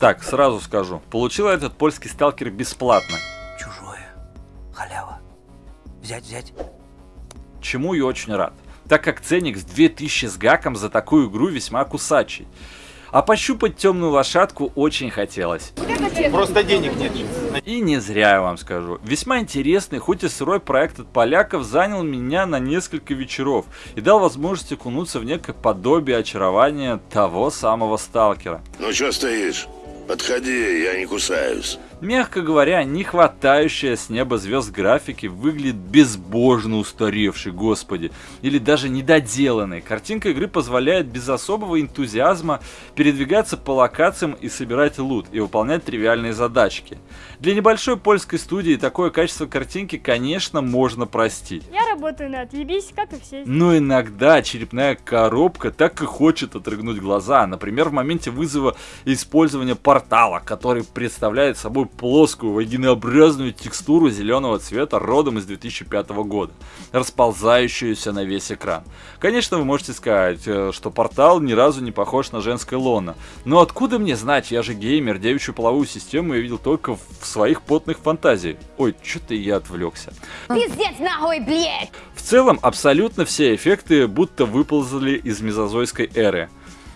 Так, сразу скажу, получил этот польский сталкер бесплатно. Чужое. Халява. Взять, взять. Чему я очень рад, так как ценник с 2000 с гаком за такую игру весьма кусачий. А пощупать темную лошадку очень хотелось. Просто денег нет. И не зря я вам скажу. Весьма интересный, хоть и сырой проект от поляков занял меня на несколько вечеров и дал возможность окунуться в некое подобие очарования того самого сталкера. Ну что стоишь? Подходи, я не кусаюсь. Мягко говоря, не хватающая с неба звезд графики выглядит безбожно устаревшей, господи, или даже недоделанной. Картинка игры позволяет без особого энтузиазма передвигаться по локациям и собирать лут, и выполнять тривиальные задачки. Для небольшой польской студии такое качество картинки, конечно, можно простить. Я работаю на отъебись, как и все. Но иногда черепная коробка так и хочет отрыгнуть глаза. Например, в моменте вызова использования портала, который представляет собой плоскую вагинообразную текстуру зеленого цвета родом из 2005 года, расползающуюся на весь экран. Конечно, вы можете сказать, э, что портал ни разу не похож на женское лоно, но откуда мне знать, я же геймер, девичью половую систему я видел только в своих потных фантазиях. Ой, что-то я отвлекся. Пиздец нахуй, блядь! В целом, абсолютно все эффекты будто выползли из мезозойской эры.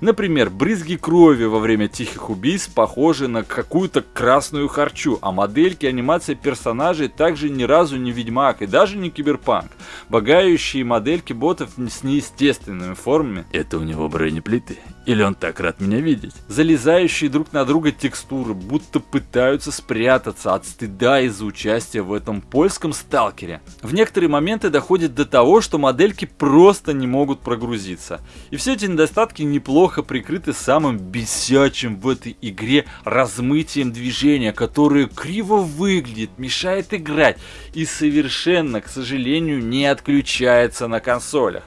Например, брызги крови во время тихих убийств похожи на какую-то красную харчу, а модельки анимация персонажей также ни разу не Ведьмак и даже не Киберпанк. Багающие модельки ботов с неестественными формами. Это у него бронеплиты? Или он так рад меня видеть? Залезающие друг на друга текстуры будто пытаются спрятаться от стыда из-за участия в этом польском сталкере. В некоторые моменты доходит до того, что модельки просто не могут прогрузиться. И все эти недостатки неплохо прикрыты самым бесячим в этой игре размытием движения, которое криво выглядит, мешает играть и совершенно, к сожалению, не отключается на консолях.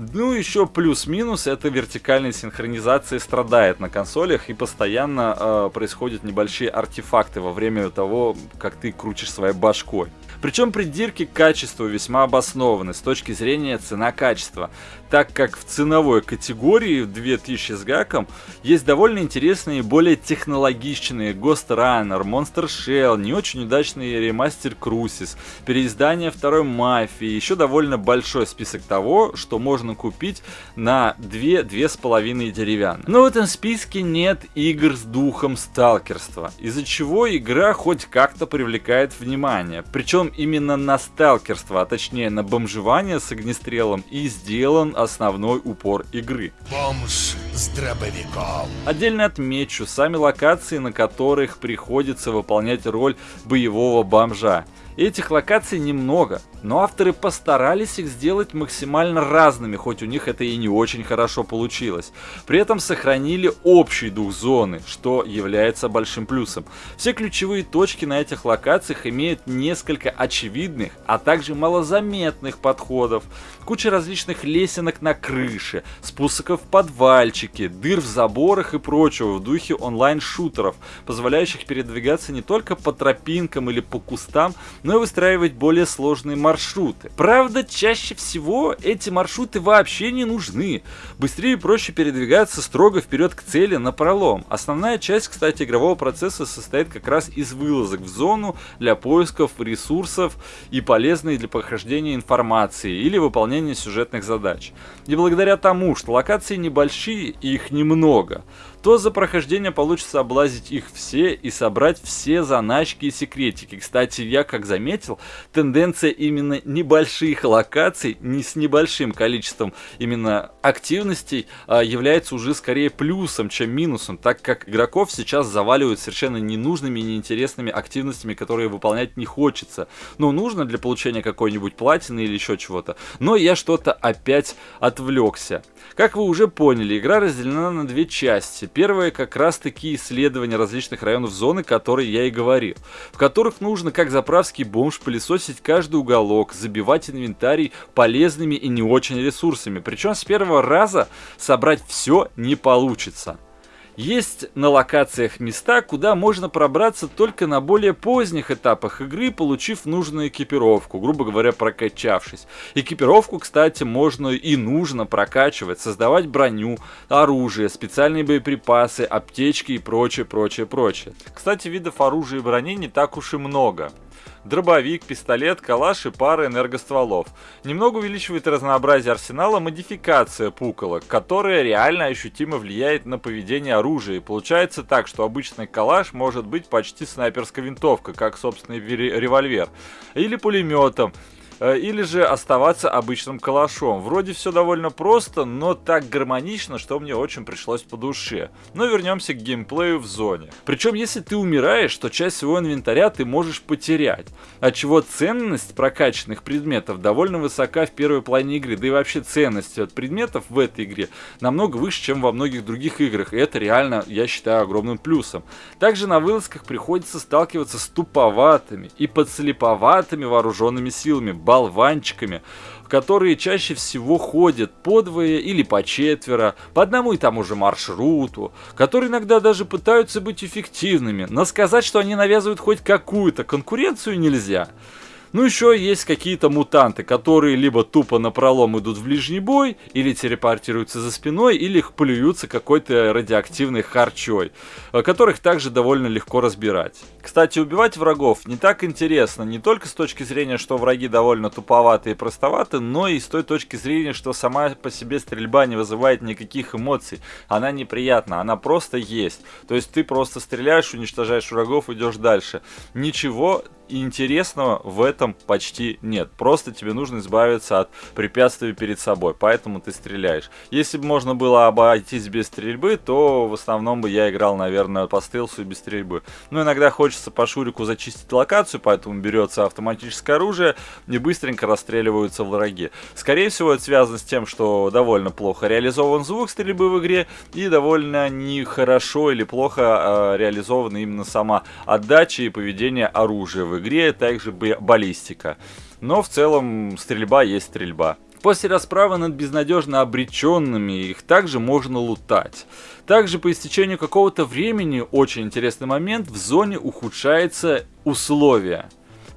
Ну, еще плюс-минус, это вертикальная синхронизация страдает на консолях и постоянно э, происходят небольшие артефакты во время того, как ты крутишь своей башкой. Причем придирки к качеству весьма обоснованы с точки зрения цена-качества, так как в ценовой категории 2000 с гаком есть довольно интересные и более технологичные Ghost Runner, Monster Shell, не очень удачный ремастер Crucis, переиздание второй Мафии, еще довольно большой список того, что можно купить на 2-2,5 деревянных. Но в этом списке нет игр с духом сталкерства, из-за чего игра хоть как-то привлекает внимание. Причем именно на сталкерство, а точнее на бомжевание с огнестрелом и сделан основной упор игры. Бомж с дробовиком. Отдельно отмечу сами локации, на которых приходится выполнять роль боевого бомжа. Этих локаций немного, но авторы постарались их сделать максимально разными, хоть у них это и не очень хорошо получилось. При этом сохранили общий дух зоны, что является большим плюсом. Все ключевые точки на этих локациях имеют несколько очевидных, а также малозаметных подходов. Куча различных лесенок на крыше, спусков в подвальчики, дыр в заборах и прочего в духе онлайн-шутеров, позволяющих передвигаться не только по тропинкам или по кустам, но и выстраивать более сложные маршруты. Правда, чаще всего эти маршруты вообще не нужны. Быстрее и проще передвигаться строго вперед к цели на пролом. Основная часть, кстати, игрового процесса состоит как раз из вылазок в зону для поисков ресурсов и полезной для прохождения информации или выполнения сюжетных задач. И благодаря тому, что локации небольшие и их немного, то за прохождение получится облазить их все и собрать все заначки и секретики. Кстати, я как заметил, тенденция именно небольших локаций, не с небольшим количеством именно активностей, а, является уже скорее плюсом, чем минусом, так как игроков сейчас заваливают совершенно ненужными и неинтересными активностями, которые выполнять не хочется. Ну, нужно для получения какой-нибудь платины или еще чего-то. Но я что-то опять отвлекся. Как вы уже поняли, игра разделена на две части. Первое как раз таки исследования различных районов зоны, которые я и говорил, в которых нужно как заправский бомж пылесосить каждый уголок, забивать инвентарий полезными и не очень ресурсами. Причем с первого раза собрать все не получится. Есть на локациях места, куда можно пробраться только на более поздних этапах игры, получив нужную экипировку, грубо говоря, прокачавшись. Экипировку, кстати, можно и нужно прокачивать, создавать броню, оружие, специальные боеприпасы, аптечки и прочее, прочее, прочее. Кстати, видов оружия и брони не так уж и много дробовик, пистолет, калаш и пара энергостволов. Немного увеличивает разнообразие арсенала модификация пуколок, которая реально ощутимо влияет на поведение оружия. И получается так, что обычный калаш может быть почти снайперской винтовкой, как собственный револьвер, или пулеметом, или же оставаться обычным калашом. Вроде все довольно просто, но так гармонично, что мне очень пришлось по душе. Но вернемся к геймплею в зоне. Причем, если ты умираешь, то часть своего инвентаря ты можешь потерять. Отчего ценность прокачанных предметов довольно высока в первой половине игры. Да и вообще ценность от предметов в этой игре намного выше, чем во многих других играх. И это реально, я считаю, огромным плюсом. Также на вылазках приходится сталкиваться с туповатыми и подслеповатыми вооруженными силами болванчиками, которые чаще всего ходят по двое или по четверо, по одному и тому же маршруту, которые иногда даже пытаются быть эффективными, но сказать, что они навязывают хоть какую-то конкуренцию нельзя. Ну еще есть какие-то мутанты, которые либо тупо на пролом идут в ближний бой, или телепортируются за спиной, или их плюются какой-то радиоактивной харчой, э, которых также довольно легко разбирать. Кстати, убивать врагов не так интересно, не только с точки зрения, что враги довольно туповаты и простоваты, но и с той точки зрения, что сама по себе стрельба не вызывает никаких эмоций. Она неприятна, она просто есть. То есть ты просто стреляешь, уничтожаешь врагов, идешь дальше. Ничего интересного в этом почти нет. Просто тебе нужно избавиться от препятствий перед собой, поэтому ты стреляешь. Если бы можно было обойтись без стрельбы, то в основном бы я играл, наверное, по стелсу и без стрельбы. Но иногда хочется по шурику зачистить локацию, поэтому берется автоматическое оружие и быстренько расстреливаются враги. Скорее всего, это связано с тем, что довольно плохо реализован звук стрельбы в игре и довольно нехорошо или плохо э, реализована именно сама отдача и поведение оружия в игре, также баллистика. Но в целом стрельба есть стрельба. После расправы над безнадежно обреченными их также можно лутать. Также по истечению какого-то времени, очень интересный момент, в зоне ухудшается условия.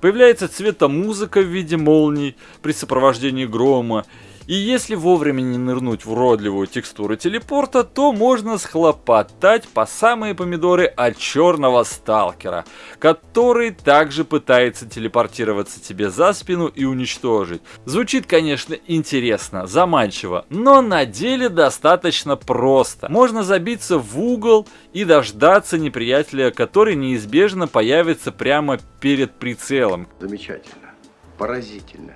Появляется цветомузыка в виде молний при сопровождении грома, и если вовремя не нырнуть в уродливую текстуру телепорта, то можно схлопотать по самые помидоры от черного сталкера, который также пытается телепортироваться тебе за спину и уничтожить. Звучит, конечно, интересно, заманчиво, но на деле достаточно просто. Можно забиться в угол и дождаться неприятеля, который неизбежно появится прямо перед прицелом. Замечательно, поразительно,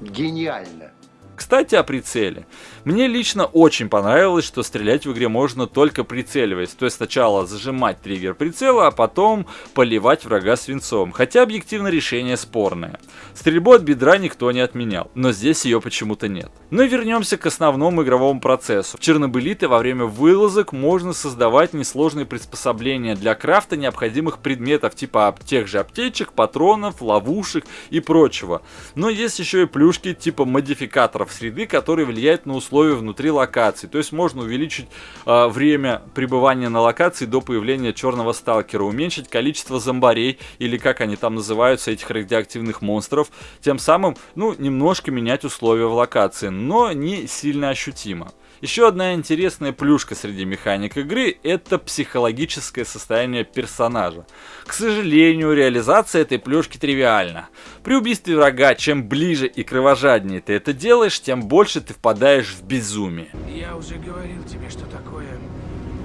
гениально. Кстати, о прицеле. Мне лично очень понравилось, что стрелять в игре можно только прицеливаясь. То есть сначала зажимать триггер прицела, а потом поливать врага свинцом. Хотя объективно решение спорное. Стрельбу от бедра никто не отменял, но здесь ее почему-то нет. Но вернемся к основному игровому процессу. В Чернобылиты во время вылазок можно создавать несложные приспособления для крафта необходимых предметов, типа тех же аптечек, патронов, ловушек и прочего. Но есть еще и плюшки типа модификаторов среды, который влияет на условия внутри локации. То есть можно увеличить э, время пребывания на локации до появления черного сталкера, уменьшить количество зомбарей, или как они там называются, этих радиоактивных монстров, тем самым, ну, немножко менять условия в локации, но не сильно ощутимо. Еще одна интересная плюшка среди механик игры – это психологическое состояние персонажа. К сожалению, реализация этой плюшки тривиальна. При убийстве врага, чем ближе и кровожаднее ты это делаешь, тем больше ты впадаешь в безумие. Я уже говорил тебе, что такое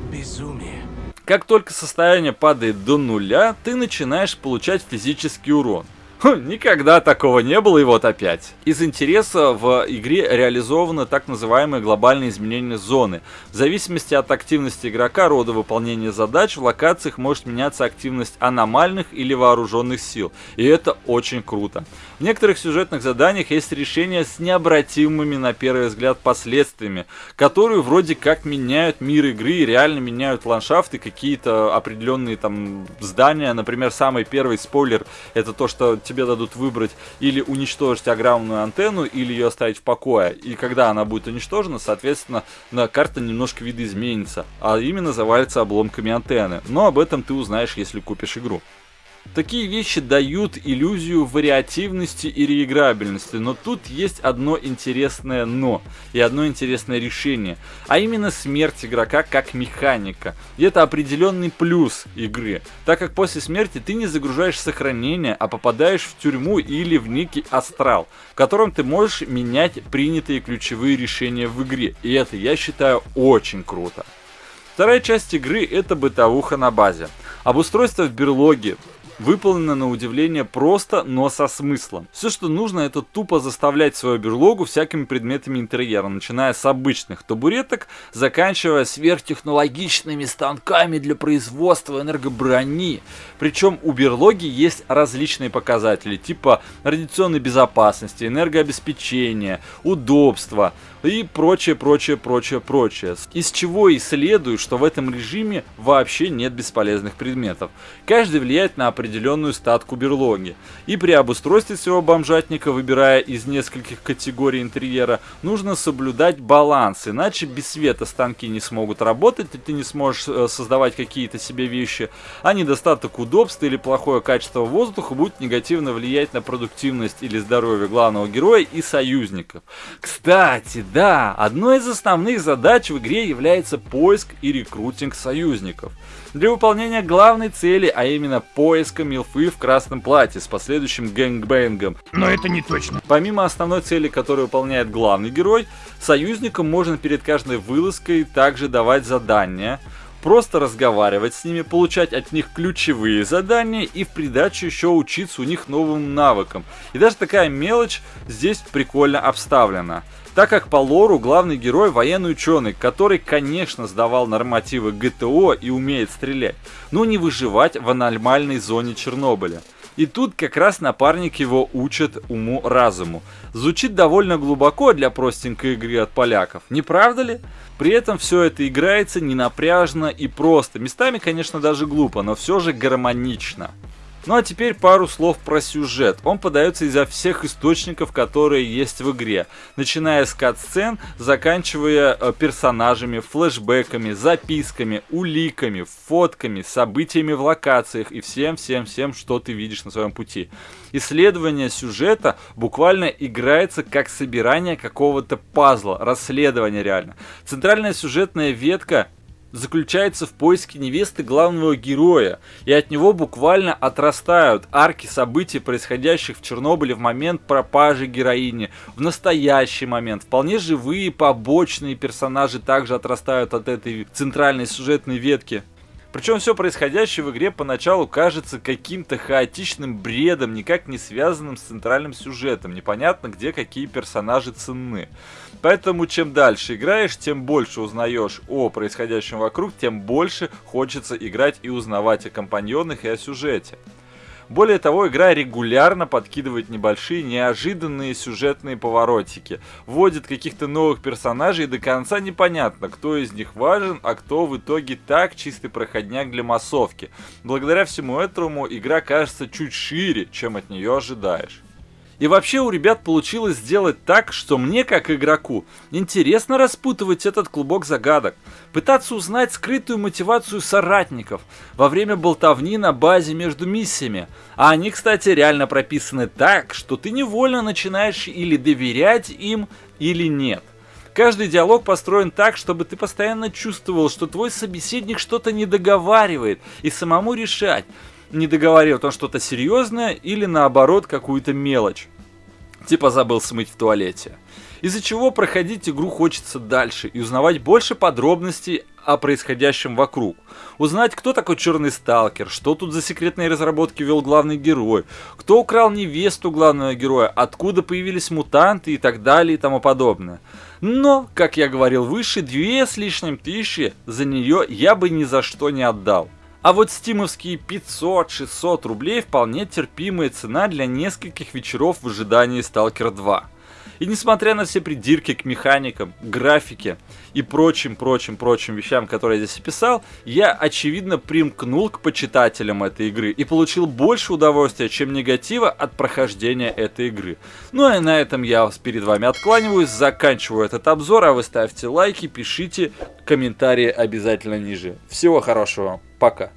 безумие. Как только состояние падает до нуля, ты начинаешь получать физический урон. Никогда такого не было, и вот опять. Из интереса в игре реализованы так называемые глобальные изменения зоны. В зависимости от активности игрока, рода выполнения задач, в локациях может меняться активность аномальных или вооруженных сил. И это очень круто. В некоторых сюжетных заданиях есть решения с необратимыми на первый взгляд последствиями, которые вроде как меняют мир игры реально меняют ландшафты, какие-то определенные там здания. Например, самый первый спойлер это то, что тебе дадут выбрать или уничтожить огромную антенну, или ее оставить в покое. И когда она будет уничтожена, соответственно, на карта немножко видоизменится, а именно завалится обломками антенны. Но об этом ты узнаешь, если купишь игру. Такие вещи дают иллюзию вариативности и реиграбельности, но тут есть одно интересное «но» и одно интересное решение, а именно смерть игрока как механика. И это определенный плюс игры, так как после смерти ты не загружаешь сохранение, а попадаешь в тюрьму или в некий астрал, в котором ты можешь менять принятые ключевые решения в игре, и это я считаю очень круто. Вторая часть игры это бытовуха на базе. Обустройство в берлоге, выполнено на удивление просто, но со смыслом. Все, что нужно, это тупо заставлять свою берлогу всякими предметами интерьера, начиная с обычных табуреток, заканчивая сверхтехнологичными станками для производства энергоброни. Причем у берлоги есть различные показатели, типа радиационной безопасности, энергообеспечения, удобства, и прочее, прочее, прочее, прочее. Из чего и следует, что в этом режиме вообще нет бесполезных предметов. Каждый влияет на определенную статку берлоги. И при обустройстве своего бомжатника, выбирая из нескольких категорий интерьера, нужно соблюдать баланс, иначе без света станки не смогут работать, и ты не сможешь э, создавать какие-то себе вещи, а недостаток удобства или плохое качество воздуха будет негативно влиять на продуктивность или здоровье главного героя и союзников. Кстати, да, одной из основных задач в игре является поиск и рекрутинг союзников. Для выполнения главной цели, а именно поиска милфы в красном платье с последующим гэнгбэнгом. Но это не точно. Помимо основной цели, которую выполняет главный герой, союзникам можно перед каждой вылазкой также давать задания, просто разговаривать с ними, получать от них ключевые задания и в придачу еще учиться у них новым навыкам. И даже такая мелочь здесь прикольно обставлена так как по лору главный герой военный ученый, который, конечно, сдавал нормативы ГТО и умеет стрелять, но не выживать в аномальной зоне Чернобыля. И тут как раз напарник его учит уму-разуму. Звучит довольно глубоко для простенькой игры от поляков, не правда ли? При этом все это играется ненапряжно и просто. Местами, конечно, даже глупо, но все же гармонично. Ну а теперь пару слов про сюжет. Он подается изо всех источников, которые есть в игре. Начиная с кат-сцен, заканчивая э, персонажами, флешбеками, записками, уликами, фотками, событиями в локациях и всем-всем-всем, что ты видишь на своем пути. Исследование сюжета буквально играется как собирание какого-то пазла, расследование реально. Центральная сюжетная ветка заключается в поиске невесты главного героя, и от него буквально отрастают арки событий, происходящих в Чернобыле в момент пропажи героини, в настоящий момент. Вполне живые побочные персонажи также отрастают от этой центральной сюжетной ветки. Причем все происходящее в игре поначалу кажется каким-то хаотичным бредом, никак не связанным с центральным сюжетом. Непонятно, где какие персонажи ценны. Поэтому чем дальше играешь, тем больше узнаешь о происходящем вокруг, тем больше хочется играть и узнавать о компаньонах и о сюжете. Более того, игра регулярно подкидывает небольшие неожиданные сюжетные поворотики, вводит каких-то новых персонажей и до конца непонятно, кто из них важен, а кто в итоге так чистый проходняк для массовки. Благодаря всему этому игра кажется чуть шире, чем от нее ожидаешь. И вообще у ребят получилось сделать так, что мне, как игроку, интересно распутывать этот клубок загадок, пытаться узнать скрытую мотивацию соратников во время болтовни на базе между миссиями. А они, кстати, реально прописаны так, что ты невольно начинаешь или доверять им, или нет. Каждый диалог построен так, чтобы ты постоянно чувствовал, что твой собеседник что-то не договаривает, и самому решать, не договаривает он что-то серьезное или наоборот какую-то мелочь. Типа забыл смыть в туалете. Из-за чего проходить игру хочется дальше и узнавать больше подробностей о происходящем вокруг. Узнать, кто такой черный сталкер, что тут за секретные разработки вел главный герой, кто украл невесту главного героя, откуда появились мутанты и так далее и тому подобное. Но, как я говорил выше, две с лишним тысячи за нее я бы ни за что не отдал. А вот стимовские 500-600 рублей вполне терпимая цена для нескольких вечеров в ожидании Stalker 2. И несмотря на все придирки к механикам, графике и прочим, прочим, прочим вещам, которые я здесь описал, я, очевидно, примкнул к почитателям этой игры и получил больше удовольствия, чем негатива от прохождения этой игры. Ну и на этом я перед вами откланиваюсь, заканчиваю этот обзор, а вы ставьте лайки, пишите комментарии обязательно ниже. Всего хорошего, пока.